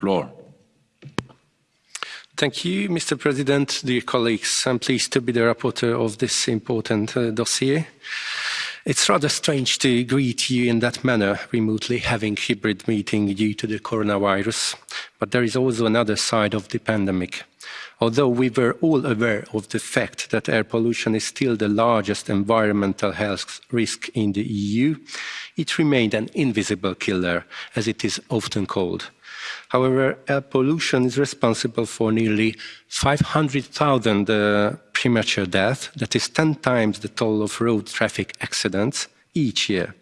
floor. Thank you, Mr. President, dear colleagues. I'm pleased to be the rapporteur of this important uh, dossier. It's rather strange to greet you in that manner, remotely having hybrid meeting due to the coronavirus. But there is also another side of the pandemic. Although we were all aware of the fact that air pollution is still the largest environmental health risk in the EU, it remained an invisible killer, as it is often called. However, air pollution is responsible for nearly 500,000 uh, premature deaths, that is 10 times the toll of road traffic accidents each year,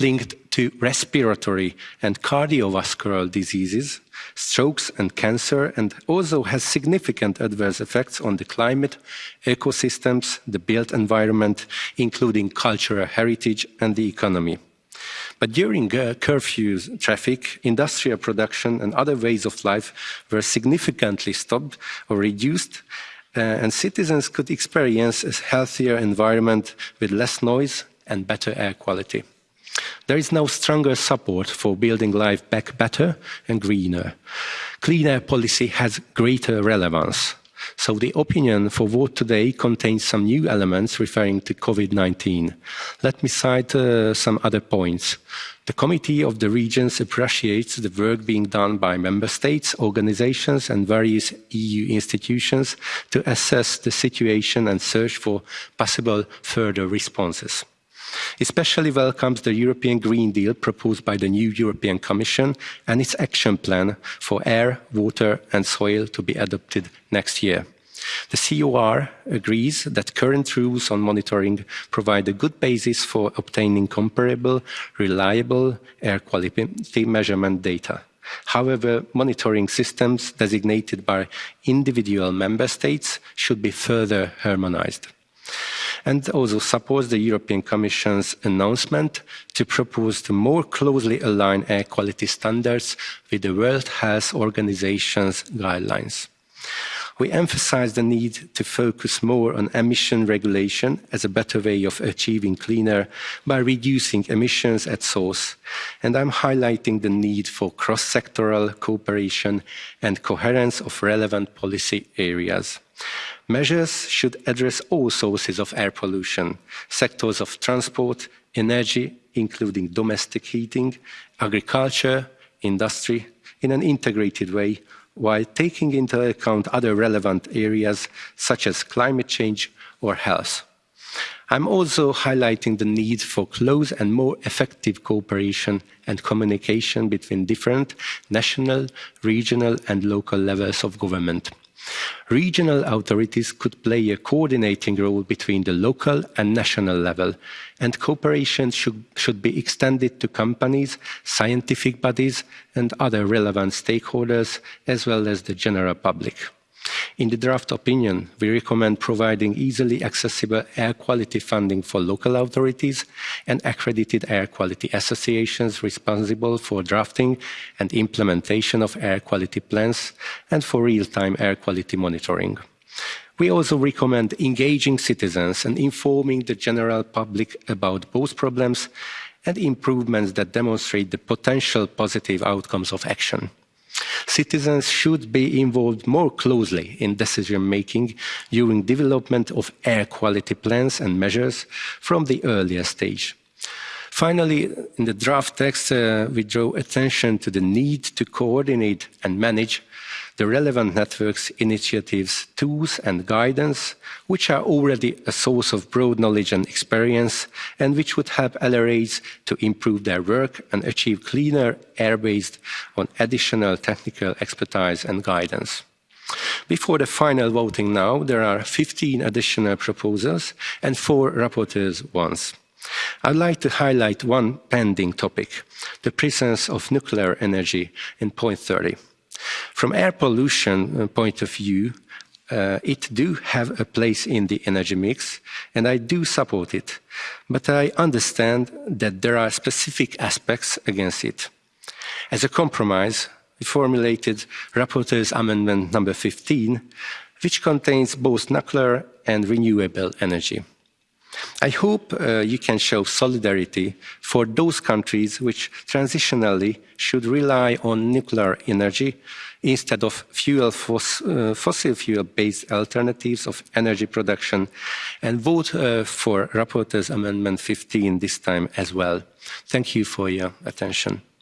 linked to respiratory and cardiovascular diseases, strokes and cancer, and also has significant adverse effects on the climate, ecosystems, the built environment, including cultural heritage and the economy. But during uh, curfews, traffic, industrial production and other ways of life were significantly stopped or reduced uh, and citizens could experience a healthier environment with less noise and better air quality. There is now stronger support for building life back better and greener. Clean air policy has greater relevance. So the opinion for vote today contains some new elements referring to COVID-19. Let me cite uh, some other points. The Committee of the Regions appreciates the work being done by member states, organizations and various EU institutions to assess the situation and search for possible further responses especially welcomes the European Green Deal proposed by the new European Commission and its action plan for air, water and soil to be adopted next year. The COR agrees that current rules on monitoring provide a good basis for obtaining comparable, reliable air quality measurement data. However, monitoring systems designated by individual member states should be further harmonized and also supports the European Commission's announcement to propose to more closely align air quality standards with the World Health Organization's guidelines. We emphasize the need to focus more on emission regulation as a better way of achieving cleaner by reducing emissions at source. And I'm highlighting the need for cross-sectoral cooperation and coherence of relevant policy areas. Measures should address all sources of air pollution, sectors of transport, energy, including domestic heating, agriculture, industry, in an integrated way, while taking into account other relevant areas such as climate change or health. I'm also highlighting the need for close and more effective cooperation and communication between different national, regional and local levels of government. Regional authorities could play a coordinating role between the local and national level, and cooperation should, should be extended to companies, scientific bodies, and other relevant stakeholders, as well as the general public. In the draft opinion, we recommend providing easily accessible air quality funding for local authorities and accredited air quality associations responsible for drafting and implementation of air quality plans and for real-time air quality monitoring. We also recommend engaging citizens and informing the general public about both problems and improvements that demonstrate the potential positive outcomes of action. Citizens should be involved more closely in decision making during development of air quality plans and measures from the earlier stage. Finally, in the draft text, uh, we draw attention to the need to coordinate and manage the relevant networks, initiatives, tools and guidance, which are already a source of broad knowledge and experience, and which would help LRAs to improve their work and achieve cleaner air based on additional technical expertise and guidance. Before the final voting now, there are 15 additional proposals and four rapporteurs ones. I'd like to highlight one pending topic, the presence of nuclear energy in point 30. From air pollution uh, point of view, uh, it do have a place in the energy mix, and I do support it. But I understand that there are specific aspects against it. As a compromise, we formulated Rapporteur's Amendment number 15, which contains both nuclear and renewable energy. I hope uh, you can show solidarity for those countries which transitionally should rely on nuclear energy instead of fuel foss uh, fossil fuel based alternatives of energy production and vote uh, for rapporteur's amendment 15 this time as well. Thank you for your attention.